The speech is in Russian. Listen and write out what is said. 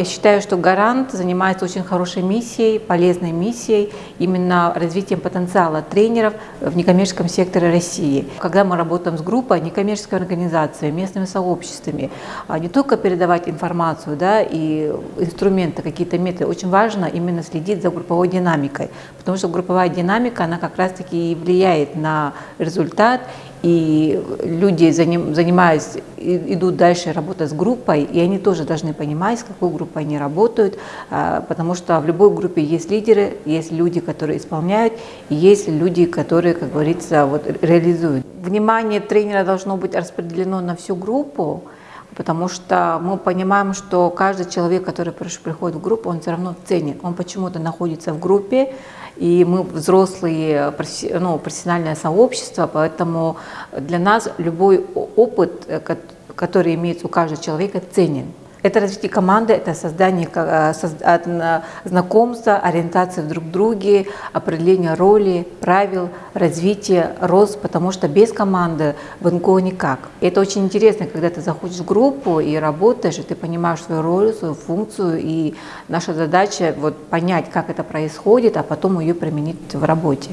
Я считаю, что Гарант занимается очень хорошей миссией, полезной миссией, именно развитием потенциала тренеров в некоммерческом секторе России. Когда мы работаем с группой, некоммерческой организацией, местными сообществами, а не только передавать информацию да, и инструменты, какие-то методы, очень важно именно следить за групповой динамикой, потому что групповая динамика, она как раз-таки и влияет на результат и люди, занимаясь, идут дальше работать с группой, и они тоже должны понимать, с какой группой они работают, а, потому что в любой группе есть лидеры, есть люди, которые исполняют, и есть люди, которые, как говорится, вот, реализуют. Внимание тренера должно быть распределено на всю группу, потому что мы понимаем, что каждый человек, который приходит в группу, он все равно ценит, он почему-то находится в группе, и мы взрослые, ну, профессиональное сообщество, поэтому для нас любой опыт, э, который имеется у каждого человека, ценен. Это развитие команды, это создание э, знакомства, ориентации в друг друге, определение роли, правил, развитие, рост, потому что без команды в НКО никак. И это очень интересно, когда ты заходишь в группу и работаешь, и ты понимаешь свою роль, свою функцию, и наша задача вот понять, как это происходит, а потом ее применить в работе.